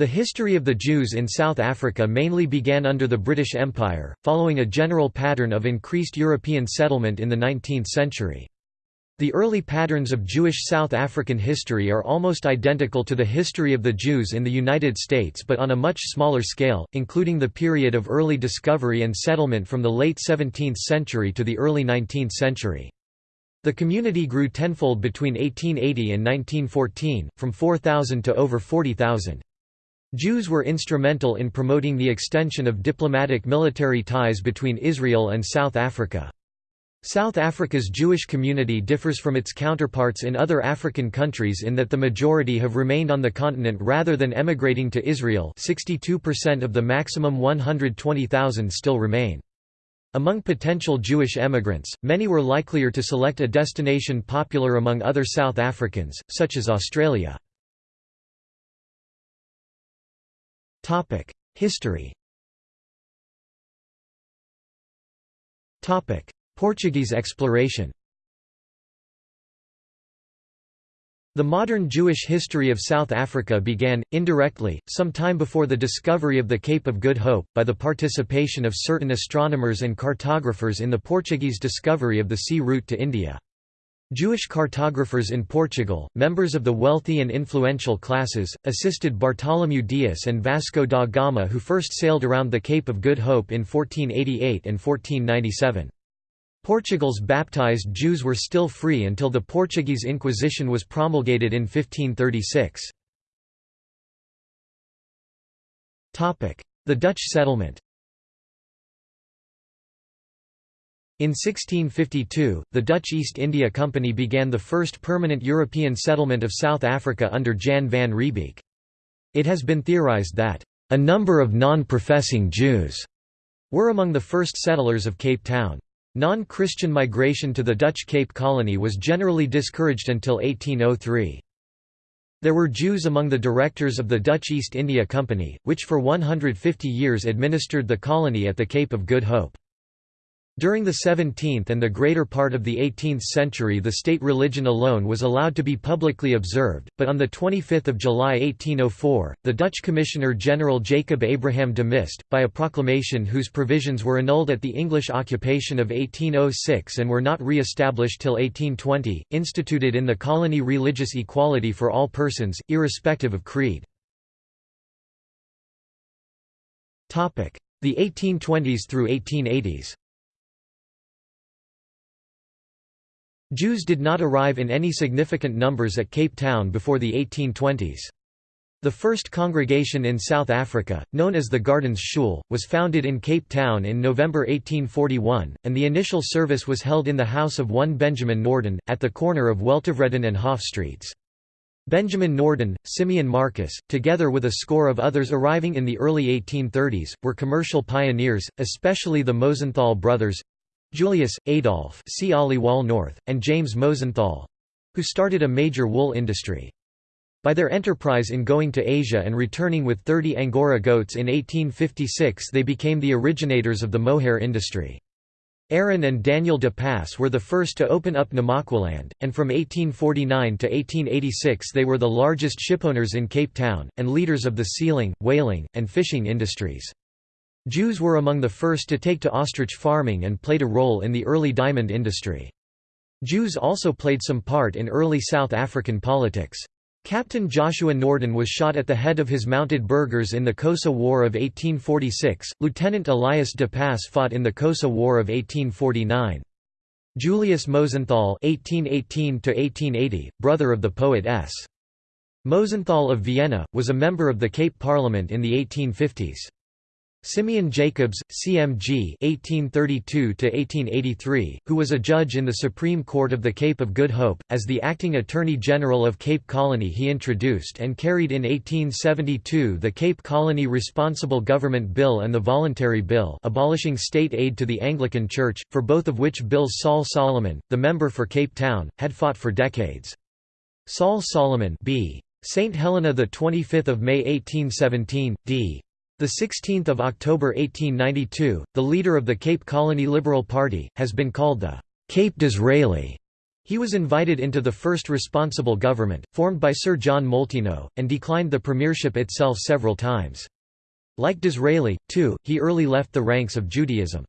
The history of the Jews in South Africa mainly began under the British Empire, following a general pattern of increased European settlement in the 19th century. The early patterns of Jewish South African history are almost identical to the history of the Jews in the United States but on a much smaller scale, including the period of early discovery and settlement from the late 17th century to the early 19th century. The community grew tenfold between 1880 and 1914, from 4,000 to over 40,000. Jews were instrumental in promoting the extension of diplomatic military ties between Israel and South Africa. South Africa's Jewish community differs from its counterparts in other African countries in that the majority have remained on the continent rather than emigrating to Israel 62% of the maximum 120,000 still remain. Among potential Jewish emigrants, many were likelier to select a destination popular among other South Africans, such as Australia. History. Portuguese exploration. The modern Jewish history of South Africa began, indirectly, some time before the discovery of the Cape of Good Hope, by the participation of certain astronomers and cartographers in the Portuguese discovery of the sea route to India. Jewish cartographers in Portugal, members of the wealthy and influential classes, assisted Bartholomew Dias and Vasco da Gama who first sailed around the Cape of Good Hope in 1488 and 1497. Portugal's baptized Jews were still free until the Portuguese Inquisition was promulgated in 1536. The Dutch settlement In 1652, the Dutch East India Company began the first permanent European settlement of South Africa under Jan van Riebeeck. It has been theorized that, "...a number of non-professing Jews," were among the first settlers of Cape Town. Non-Christian migration to the Dutch Cape Colony was generally discouraged until 1803. There were Jews among the directors of the Dutch East India Company, which for 150 years administered the colony at the Cape of Good Hope. During the 17th and the greater part of the 18th century the state religion alone was allowed to be publicly observed, but on 25 July 1804, the Dutch Commissioner-General Jacob Abraham de Mist, by a proclamation whose provisions were annulled at the English occupation of 1806 and were not re-established till 1820, instituted in the colony religious equality for all persons, irrespective of creed. The 1820s through 1880s Jews did not arrive in any significant numbers at Cape Town before the 1820s. The first congregation in South Africa, known as the Gardens Shul, was founded in Cape Town in November 1841, and the initial service was held in the house of one Benjamin Norden, at the corner of Weltevreden and Hof Streets. Benjamin Norden, Simeon Marcus, together with a score of others arriving in the early 1830s, were commercial pioneers, especially the Mosenthal brothers, Julius, Adolf see Wall North, and James Mosenthal—who started a major wool industry. By their enterprise in going to Asia and returning with 30 Angora goats in 1856 they became the originators of the mohair industry. Aaron and Daniel de Pass were the first to open up Namaqualand, and from 1849 to 1886 they were the largest shipowners in Cape Town, and leaders of the sealing, whaling, and fishing industries. Jews were among the first to take to ostrich farming and played a role in the early diamond industry. Jews also played some part in early South African politics. Captain Joshua Norden was shot at the head of his mounted burghers in the Xhosa War of 1846. Lieutenant Elias de Pass fought in the Xhosa War of 1849. Julius Mosenthal (1818–1880), brother of the poet S. Mosenthal of Vienna, was a member of the Cape Parliament in the 1850s. Simeon Jacobs, CMG (1832–1883), who was a judge in the Supreme Court of the Cape of Good Hope, as the acting Attorney General of Cape Colony, he introduced and carried in 1872 the Cape Colony Responsible Government Bill and the Voluntary Bill, abolishing state aid to the Anglican Church, for both of which bills Saul Solomon, the member for Cape Town, had fought for decades. Saul Solomon, b. St Helena, the 25th of May 1817, d. The 16th of October 1892, the leader of the Cape Colony Liberal Party, has been called the Cape Disraeli. He was invited into the first responsible government, formed by Sir John Molteno, and declined the premiership itself several times. Like Disraeli, too, he early left the ranks of Judaism.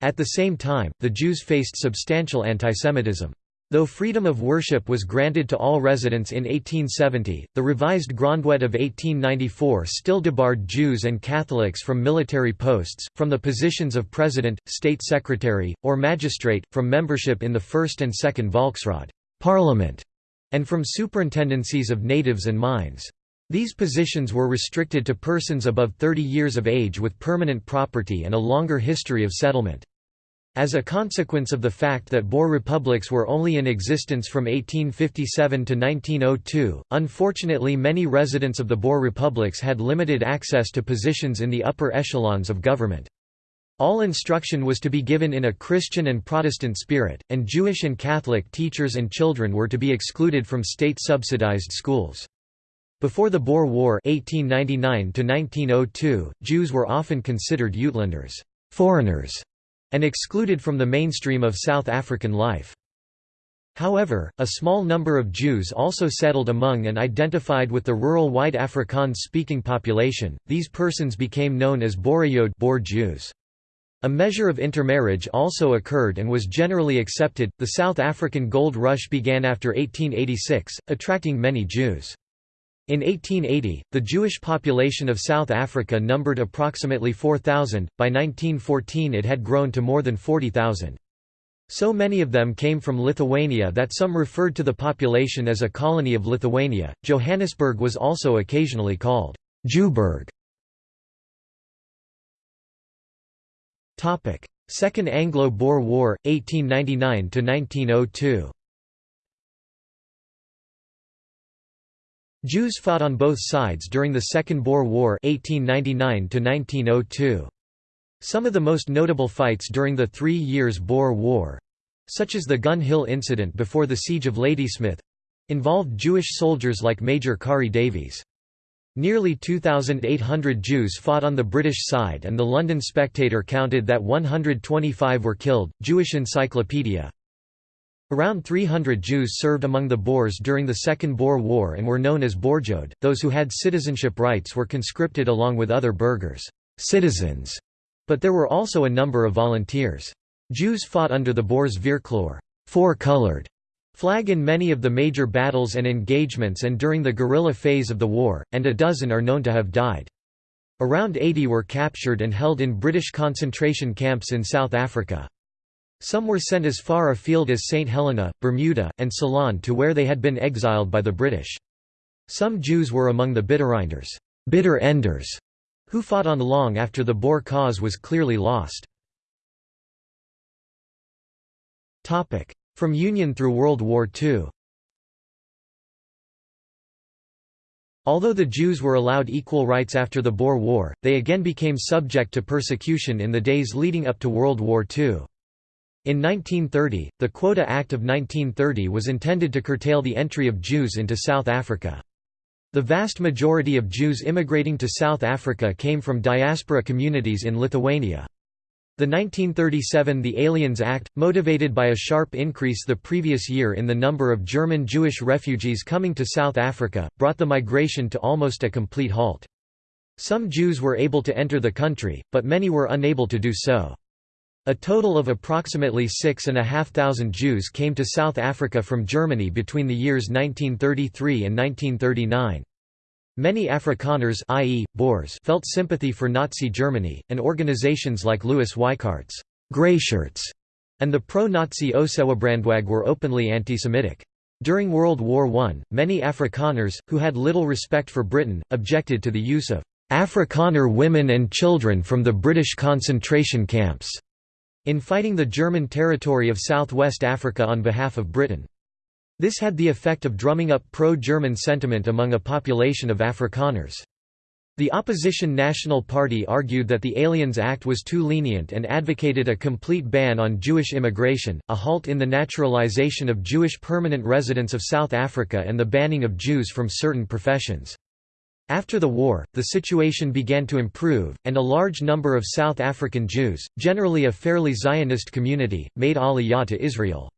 At the same time, the Jews faced substantial antisemitism. Though freedom of worship was granted to all residents in 1870, the revised Grondwet of 1894 still debarred Jews and Catholics from military posts, from the positions of president, state secretary, or magistrate, from membership in the first and second Volksraad parliament, and from superintendencies of natives and mines. These positions were restricted to persons above 30 years of age with permanent property and a longer history of settlement. As a consequence of the fact that Boer republics were only in existence from 1857 to 1902, unfortunately many residents of the Boer republics had limited access to positions in the upper echelons of government. All instruction was to be given in a Christian and Protestant spirit, and Jewish and Catholic teachers and children were to be excluded from state-subsidized schools. Before the Boer War 1899 Jews were often considered Uitlanders foreigners", and excluded from the mainstream of South African life. However, a small number of Jews also settled among and identified with the rural white Afrikaans-speaking population. These persons became known as Boerejode Boer Jews. A measure of intermarriage also occurred and was generally accepted. The South African gold rush began after 1886, attracting many Jews. In 1880, the Jewish population of South Africa numbered approximately 4,000, by 1914 it had grown to more than 40,000. So many of them came from Lithuania that some referred to the population as a colony of Lithuania. Johannesburg was also occasionally called Jewburg. Second Anglo-Boer War, 1899–1902 Jews fought on both sides during the Second Boer War 1899 Some of the most notable fights during the Three Years' Boer War—such as the Gun Hill incident before the Siege of Ladysmith—involved Jewish soldiers like Major Karri Davies. Nearly 2,800 Jews fought on the British side and the London Spectator counted that 125 were killed. Jewish Encyclopedia Around 300 Jews served among the Boers during the Second Boer War and were known as Boerejode. Those who had citizenship rights were conscripted along with other burghers, citizens, but there were also a number of volunteers. Jews fought under the Boers Vierkleur four-colored flag in many of the major battles and engagements and during the guerrilla phase of the war, and a dozen are known to have died. Around 80 were captured and held in British concentration camps in South Africa. Some were sent as far afield as St Helena, Bermuda, and Ceylon to where they had been exiled by the British. Some Jews were among the Bittereinders bitter enders, who fought on long after the Boer cause was clearly lost. From Union through World War II Although the Jews were allowed equal rights after the Boer War, they again became subject to persecution in the days leading up to World War II. In 1930, the Quota Act of 1930 was intended to curtail the entry of Jews into South Africa. The vast majority of Jews immigrating to South Africa came from diaspora communities in Lithuania. The 1937 The Aliens Act, motivated by a sharp increase the previous year in the number of German Jewish refugees coming to South Africa, brought the migration to almost a complete halt. Some Jews were able to enter the country, but many were unable to do so. A total of approximately 6,500 Jews came to South Africa from Germany between the years 1933 and 1939. Many Afrikaners i.e., Boers felt sympathy for Nazi Germany, and organizations like Louis Weichardt's Greyshirts and the pro-Nazi Ossewabrandwag were openly anti-Semitic. During World War I, many Afrikaners, who had little respect for Britain, objected to the use of Afrikaner women and children from the British concentration camps in fighting the German territory of southwest Africa on behalf of Britain. This had the effect of drumming up pro-German sentiment among a population of Afrikaners. The opposition National Party argued that the Aliens Act was too lenient and advocated a complete ban on Jewish immigration, a halt in the naturalization of Jewish permanent residents of South Africa and the banning of Jews from certain professions. After the war, the situation began to improve, and a large number of South African Jews, generally a fairly Zionist community, made aliyah to Israel.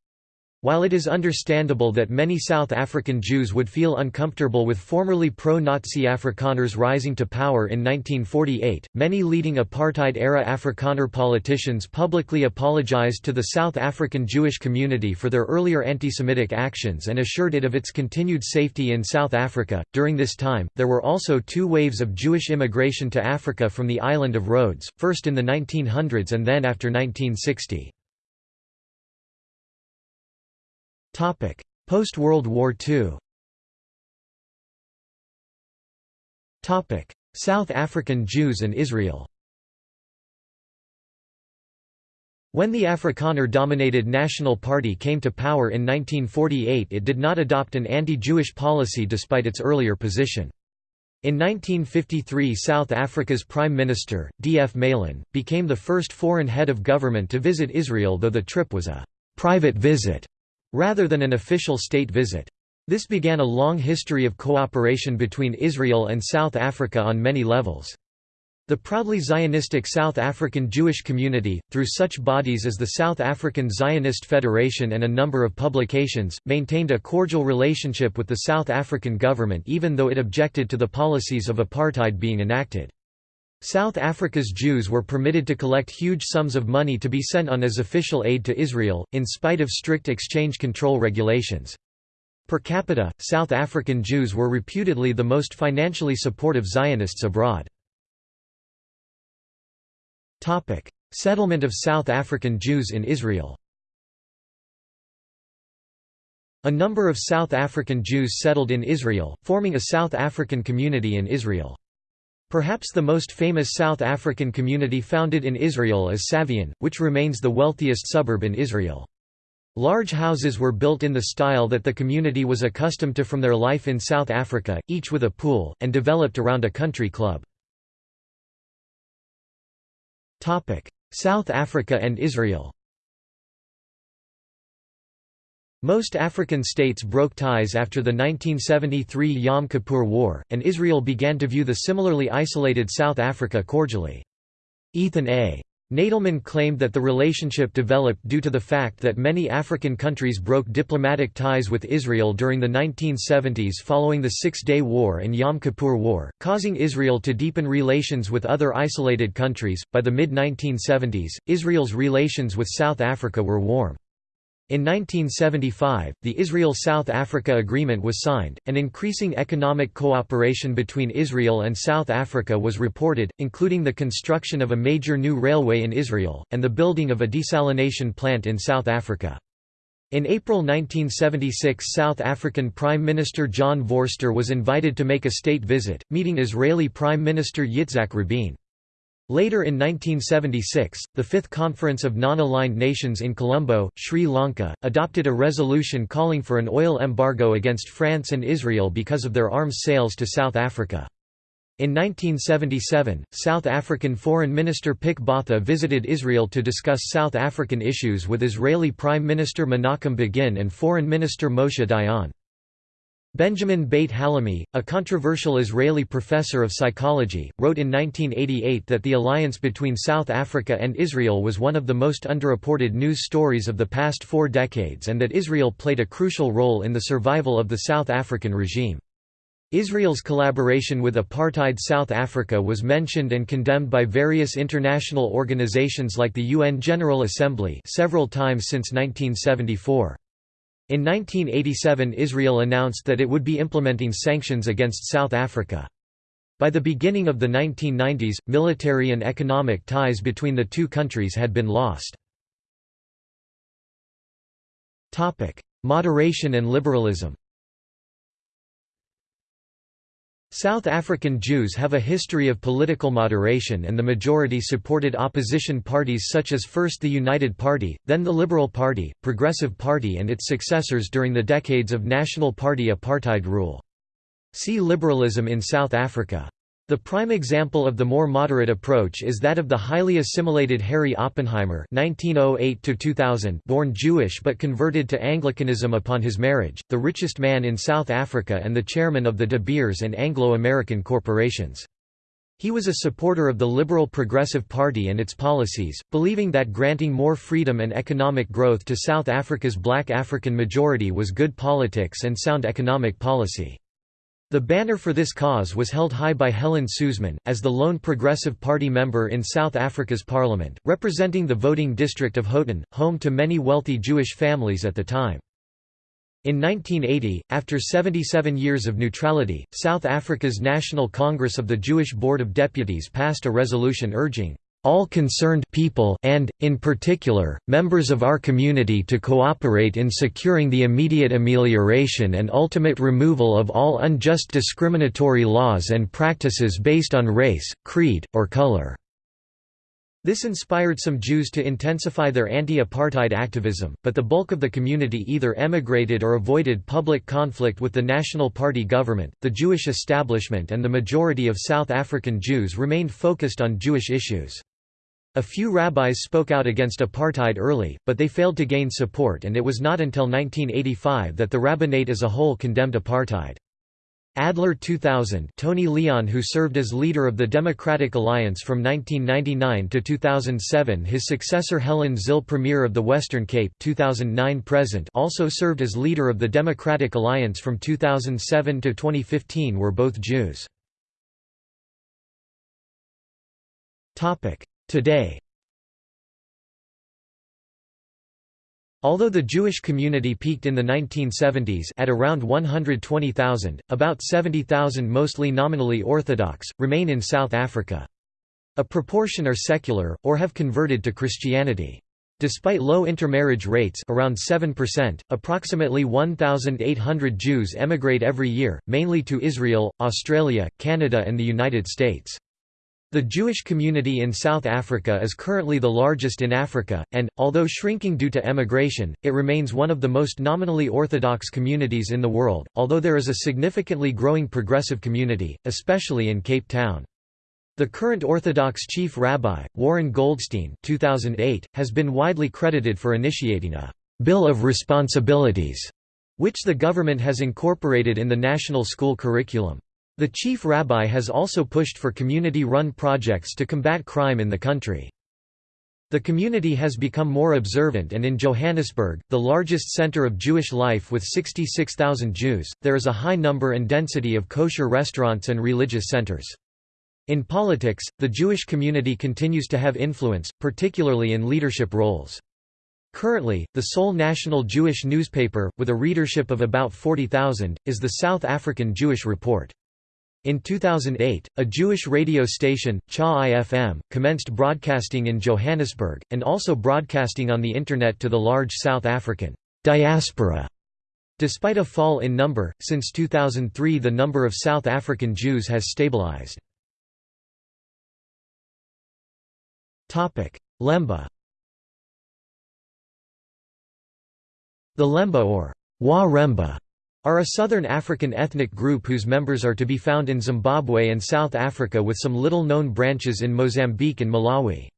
While it is understandable that many South African Jews would feel uncomfortable with formerly pro-Nazi Afrikaners rising to power in 1948, many leading apartheid-era Afrikaner politicians publicly apologized to the South African Jewish community for their earlier anti-Semitic actions and assured it of its continued safety in South Africa. During this time, there were also two waves of Jewish immigration to Africa from the island of Rhodes, first in the 1900s and then after 1960. Post-World War II South African Jews and Israel When the Afrikaner-dominated National Party came to power in 1948 it did not adopt an anti-Jewish policy despite its earlier position. In 1953 South Africa's Prime Minister, D. F. Malan, became the first foreign head of government to visit Israel though the trip was a «private visit» rather than an official state visit. This began a long history of cooperation between Israel and South Africa on many levels. The proudly Zionistic South African Jewish community, through such bodies as the South African Zionist Federation and a number of publications, maintained a cordial relationship with the South African government even though it objected to the policies of apartheid being enacted. South Africa's Jews were permitted to collect huge sums of money to be sent on as official aid to Israel, in spite of strict exchange control regulations. Per capita, South African Jews were reputedly the most financially supportive Zionists abroad. Settlement of South African Jews in Israel A number of South African Jews settled in Israel, forming a South African community in Israel. Perhaps the most famous South African community founded in Israel is Savyon, which remains the wealthiest suburb in Israel. Large houses were built in the style that the community was accustomed to from their life in South Africa, each with a pool, and developed around a country club. South Africa and Israel Most African states broke ties after the 1973 Yom Kippur War, and Israel began to view the similarly isolated South Africa cordially. Ethan A. Nadelmann claimed that the relationship developed due to the fact that many African countries broke diplomatic ties with Israel during the 1970s following the Six-Day War and Yom Kippur War, causing Israel to deepen relations with other isolated countries. By the mid-1970s, Israel's relations with South Africa were warm. In 1975, the Israel–South Africa Agreement was signed, and increasing economic cooperation between Israel and South Africa was reported, including the construction of a major new railway in Israel, and the building of a desalination plant in South Africa. In April 1976 South African Prime Minister John Vorster was invited to make a state visit, meeting Israeli Prime Minister Yitzhak Rabin. Later in 1976, the Fifth Conference of Non-Aligned Nations in Colombo, Sri Lanka, adopted a resolution calling for an oil embargo against France and Israel because of their arms sales to South Africa. In 1977, South African Foreign Minister Pik Botha visited Israel to discuss South African issues with Israeli Prime Minister Menachem Begin and Foreign Minister Moshe Dayan. Benjamin Beit Hallahmi, a controversial Israeli professor of psychology, wrote in 1988 that the alliance between South Africa and Israel was one of the most underreported news stories of the past four decades and that Israel played a crucial role in the survival of the South African regime. Israel's collaboration with apartheid South Africa was mentioned and condemned by various international organizations like the UN General Assembly several times since 1974. In 1987 Israel announced that it would be implementing sanctions against South Africa. By the beginning of the 1990s, military and economic ties between the two countries had been lost. Moderation and liberalism South African Jews have a history of political moderation and the majority supported opposition parties such as first the United Party, then the Liberal Party, Progressive Party and its successors during the decades of National Party apartheid rule. See liberalism in South Africa. The prime example of the more moderate approach is that of the highly assimilated Harry Oppenheimer (1908–2000), born Jewish but converted to Anglicanism upon his marriage, the richest man in South Africa and the chairman of the De Beers and Anglo-American corporations. He was a supporter of the Liberal Progressive Party and its policies, believing that granting more freedom and economic growth to South Africa's black African majority was good politics and sound economic policy. The banner for this cause was held high by Helen Suzman, as the lone Progressive Party member in South Africa's parliament, representing the voting district of Houghton, home to many wealthy Jewish families at the time. In 1980, after 77 years of neutrality, South Africa's National Congress of the Jewish Board of Deputies passed a resolution urging all concerned people and, in particular, members of our community to cooperate in securing the immediate amelioration and ultimate removal of all unjust discriminatory laws and practices based on race, creed, or color." This inspired some Jews to intensify their anti-apartheid activism, but the bulk of the community either emigrated or avoided public conflict with the National Party government. The Jewish establishment and the majority of South African Jews remained focused on Jewish issues. A few rabbis spoke out against apartheid early, but they failed to gain support and it was not until 1985 that the rabbinate as a whole condemned apartheid. Adler 2000 Tony Leon who served as leader of the Democratic Alliance from 1999 to 2007 his successor Helen Zille Premier of the Western Cape 2009 present also served as leader of the Democratic Alliance from 2007 to 2015 were both Jews. Today Although the Jewish community peaked in the 1970s at around 120,000, about 70,000 mostly nominally Orthodox, remain in South Africa. A proportion are secular, or have converted to Christianity. Despite low intermarriage rates around 7%, approximately 1,800 Jews emigrate every year, mainly to Israel, Australia, Canada and the United States. The Jewish community in South Africa is currently the largest in Africa, and, although shrinking due to emigration, it remains one of the most nominally Orthodox communities in the world, although there is a significantly growing progressive community, especially in Cape Town. The current Orthodox chief rabbi, Warren Goldstein 2008, has been widely credited for initiating a «bill of responsibilities», which the government has incorporated in the national school curriculum. The chief rabbi has also pushed for community-run projects to combat crime in the country. The community has become more observant and in Johannesburg, the largest center of Jewish life with 66,000 Jews, there is a high number and density of kosher restaurants and religious centers. In politics, the Jewish community continues to have influence, particularly in leadership roles. Currently, the sole national Jewish newspaper, with a readership of about 40,000, is the South African Jewish Report. In 2008, a Jewish radio station, Cha-I-FM, commenced broadcasting in Johannesburg, and also broadcasting on the Internet to the large South African diaspora. Despite a fall in number, since 2003 the number of South African Jews has stabilized. Lemba The Lemba or Wa Remba are a southern African ethnic group whose members are to be found in Zimbabwe and South Africa with some little-known branches in Mozambique and Malawi.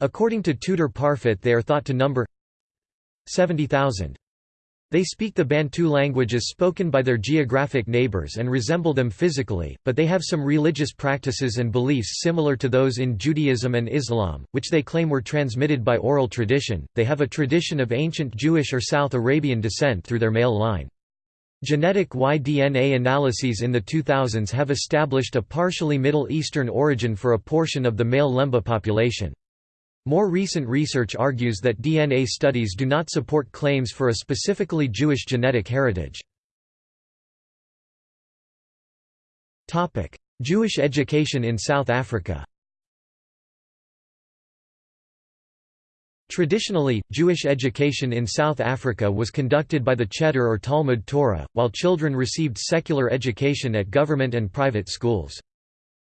According to Tudor Parfit they are thought to number 70,000. They speak the Bantu languages spoken by their geographic neighbors and resemble them physically, but they have some religious practices and beliefs similar to those in Judaism and Islam, which they claim were transmitted by oral tradition. They have a tradition of ancient Jewish or South Arabian descent through their male line. Genetic Y-DNA analyses in the 2000s have established a partially Middle Eastern origin for a portion of the male Lemba population. More recent research argues that DNA studies do not support claims for a specifically Jewish genetic heritage. Jewish education in South Africa Traditionally, Jewish education in South Africa was conducted by the Cheder or Talmud Torah, while children received secular education at government and private schools.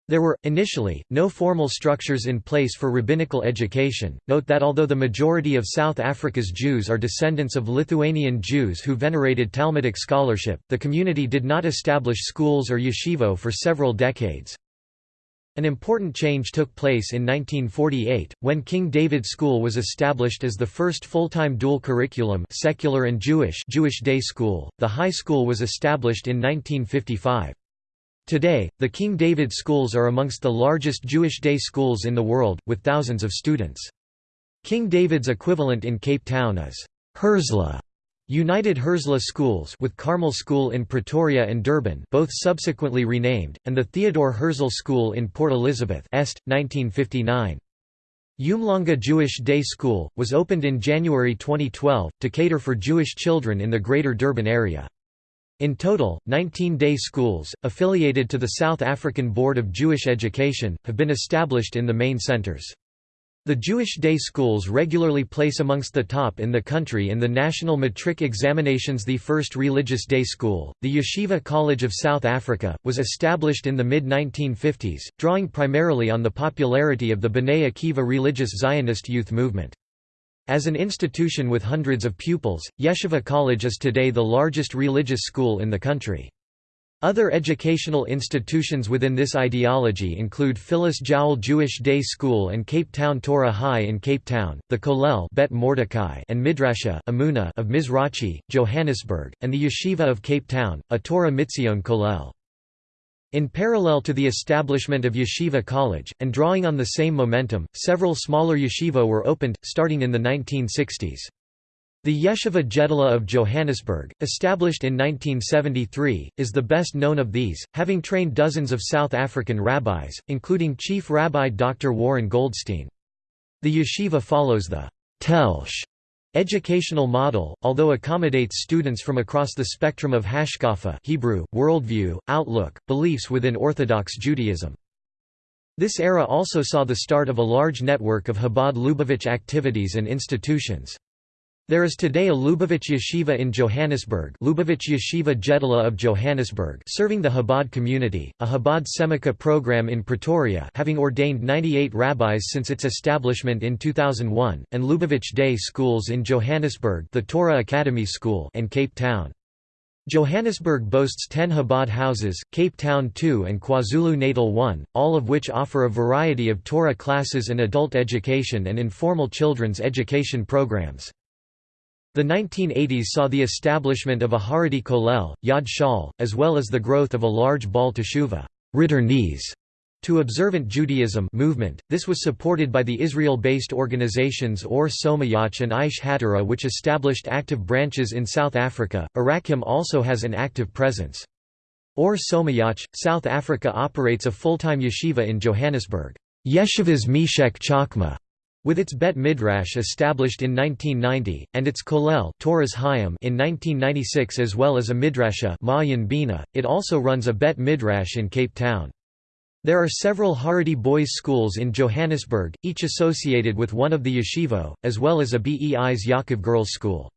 There were, initially, no formal structures in place for rabbinical education. Note that although the majority of South Africa's Jews are descendants of Lithuanian Jews who venerated Talmudic scholarship, the community did not establish schools or yeshivo for several decades. An important change took place in 1948, when King David School was established as the first full-time dual curriculum secular and Jewish Jewish day school. The high school was established in 1955. Today, the King David schools are amongst the largest Jewish day schools in the world, with thousands of students. King David's equivalent in Cape Town is Herzliya, United Herzliya Schools with Carmel School in Pretoria and Durban both subsequently renamed, and the Theodore Herzl School in Port Elizabeth Est, 1959. Umhlanga Jewish Day School, was opened in January 2012, to cater for Jewish children in the Greater Durban area. In total, 19 day schools, affiliated to the South African Board of Jewish Education, have been established in the main centers. The Jewish day schools regularly place amongst the top in the country in the national matric examinations. The first religious day school, the Yeshiva College of South Africa, was established in the mid 1950s, drawing primarily on the popularity of the B'nai Akiva religious Zionist youth movement. As an institution with hundreds of pupils, Yeshiva College is today the largest religious school in the country. Other educational institutions within this ideology include Phyllis Jowell Jewish Day School and Cape Town Torah High in Cape Town, the Kollel Bet Mordecai and Midrasha Amuna of Mizrachi, Johannesburg, and the Yeshiva of Cape Town, a Torah Mitzion Kollel. In parallel to the establishment of Yeshiva College, and drawing on the same momentum, several smaller yeshiva were opened, starting in the 1960s. The Yeshiva Gedolah of Johannesburg, established in 1973, is the best known of these, having trained dozens of South African rabbis, including Chief Rabbi Dr. Warren Goldstein. The yeshiva follows the Telsh Educational model, although accommodates students from across the spectrum of hashkafa Hebrew, worldview, outlook, beliefs within Orthodox Judaism. This era also saw the start of a large network of Chabad Lubavitch activities and institutions. There is today a Lubavitch Yeshiva in Johannesburg Lubavitch Yeshiva Gedolah of Johannesburg serving the Chabad community, a Chabad Semicha program in Pretoria having ordained 98 rabbis since its establishment in 2001, and Lubavitch Day schools in Johannesburg the Torah Academy School and Cape Town. Johannesburg boasts 10 Chabad houses, Cape Town 2 and KwaZulu-Natal 1, all of which offer a variety of Torah classes and adult education and informal children's education programs. The 1980s saw the establishment of a Haredi Kollel, Yad Shaul, as well as the growth of a large Baal Teshuva to observant Judaism movement. This was supported by the Israel-based organizations Or Somayach and Aish Hatorah which established active branches in South Africa. Arakim also has an active presence. Or Somayach, South Africa operates a full-time yeshiva in Johannesburg. Yeshivas Meshech Chochmah with its Bet Midrash established in 1990, and its Kollel in 1996 as well as a Midrasha Bina, it also runs a Bet Midrash in Cape Town. There are several Haredi boys' schools in Johannesburg, each associated with one of the yeshivo, as well as a Beis Yaakov Girls' School.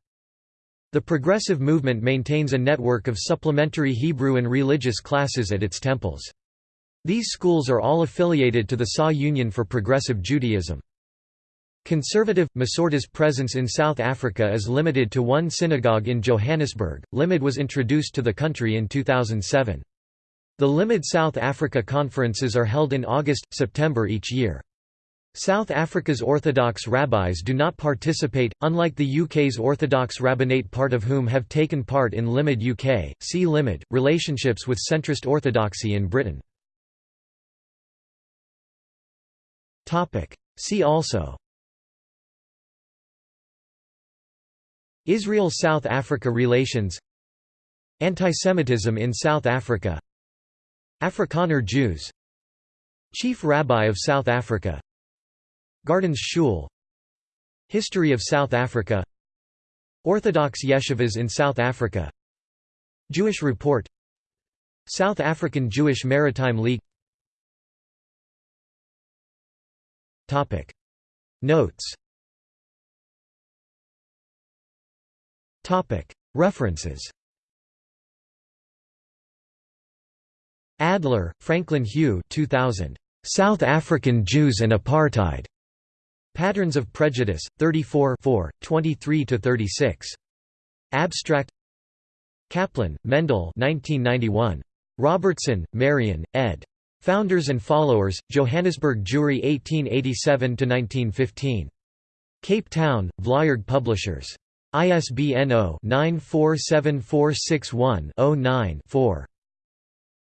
The progressive movement maintains a network of supplementary Hebrew and religious classes at its temples. These schools are all affiliated to the SA Union for Progressive Judaism. Conservative, Masorti's presence in South Africa is limited to one synagogue in Johannesburg. Limmud was introduced to the country in 2007. The Limmud South Africa conferences are held in August, September each year. South Africa's Orthodox rabbis do not participate, unlike the UK's Orthodox rabbinate part of whom have taken part in Limmud UK. See Limmud, relationships with centrist orthodoxy in Britain. See also Israel–South Africa relations Antisemitism in South Africa Afrikaner Jews Chief Rabbi of South Africa Gardens Shul History of South Africa Orthodox yeshivas in South Africa Jewish Report South African Jewish Maritime League Notes References Adler, Franklin Hugh 2000. South African Jews and Apartheid. Patterns of Prejudice, 34 23–36. Abstract Kaplan, Mendel 1991. Robertson, Marion, ed. Founders and Followers, Johannesburg Jewry 1887–1915. Cape Town, Vlaeberg Publishers. ISBN 0-947461-09-4.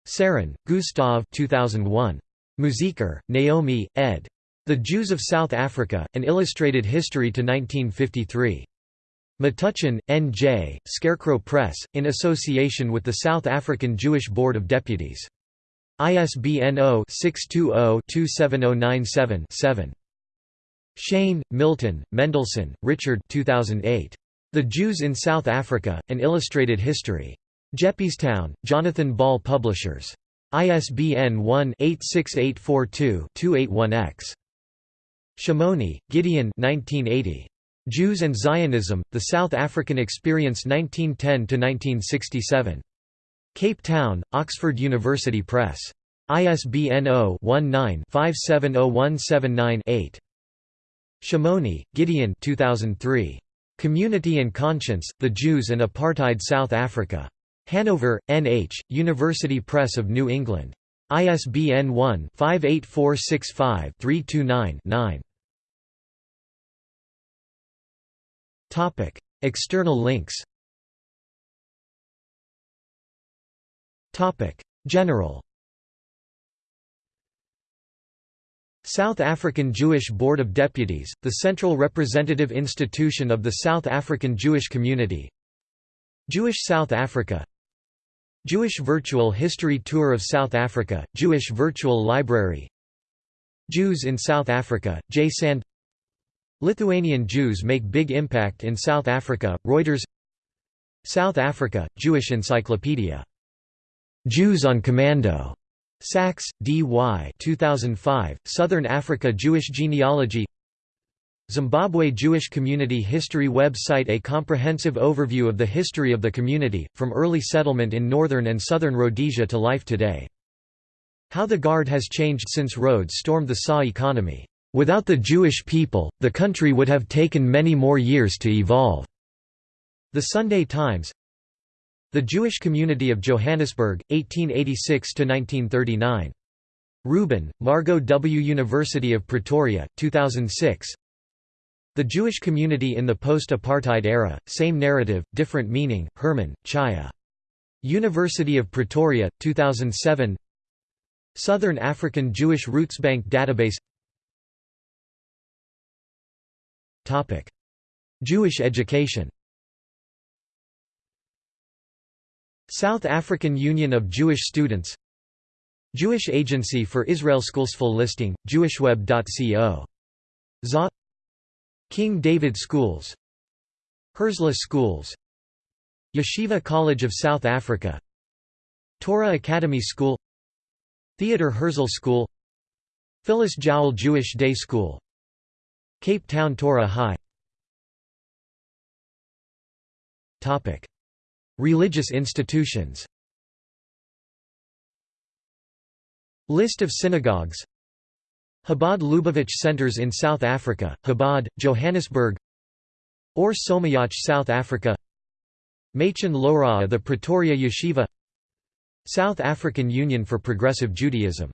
Saron, Gustav 2001. Musiker, Naomi, ed. The Jews of South Africa, An Illustrated History to 1953. Metuchen, N.J., Scarecrow Press, in association with the South African Jewish Board of Deputies. ISBN 0-620-27097-7. Shain, Milton, Mendelsohn, Richard 2008. The Jews in South Africa, An Illustrated History. Jeppestown, Jonathan Ball Publishers. ISBN 1-86842-281-X. Shimoni, Gideon 1980. Jews and Zionism, The South African Experience 1910–1967. Cape Town, Oxford University Press. ISBN 0-19-570179-8. Shimoni, Gideon 2003. Community and Conscience, The Jews and Apartheid South Africa. Hanover, N.H., University Press of New England. ISBN 1-58465-329-9. External links General South African Jewish Board of Deputies, the central representative institution of the South African Jewish community Jewish South Africa Jewish Virtual History Tour of South Africa, Jewish Virtual Library Jews in South Africa, J. Sand Lithuanian Jews make big impact in South Africa, Reuters South Africa, Jewish Encyclopedia. Jews on Commando. Sachs, D.Y. 2005, Southern Africa Jewish Genealogy Zimbabwe Jewish Community History website A comprehensive overview of the history of the community, from early settlement in northern and southern Rhodesia to life today. How the Guard has changed since Rhodes stormed the SA economy. Without the Jewish people, the country would have taken many more years to evolve." The Sunday Times The Jewish Community of Johannesburg, 1886–1939. Rubin, Margot W. University of Pretoria, 2006 The Jewish Community in the Post-Apartheid Era, Same Narrative, Different Meaning, Herman, Chaya. University of Pretoria, 2007 Southern African Jewish Roots Bank Database Jewish education South African Union of Jewish Students Jewish Agency for Israel Schools full listing, jewishweb.co. ZA. King David Schools Herzliya Schools Yeshiva College of South Africa Torah Academy School Theodore Herzl School Phyllis Jowell Jewish Day School Cape Town Torah High Religious institutions. List of synagogues. Chabad Lubavitch Centers in South Africa, Chabad, Johannesburg. Or Somayach South Africa. Machen Loraa The Pretoria Yeshiva. South African Union for Progressive Judaism